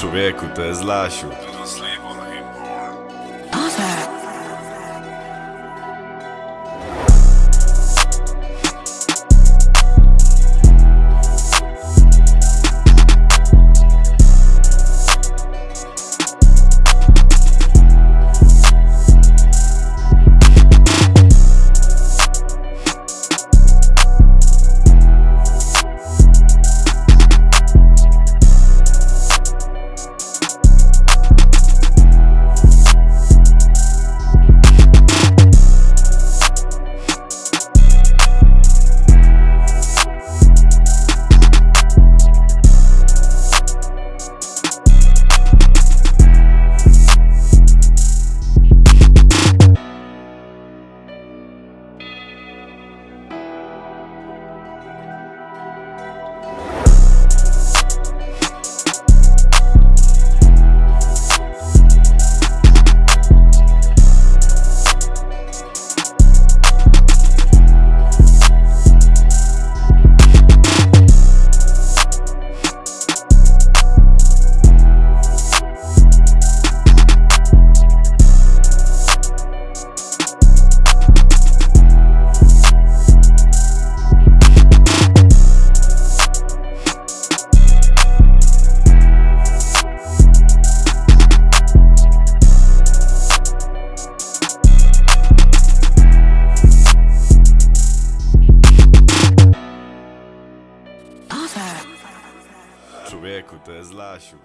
Człowieku, to jest Lasiu. Człowieku, to jest Lasiu.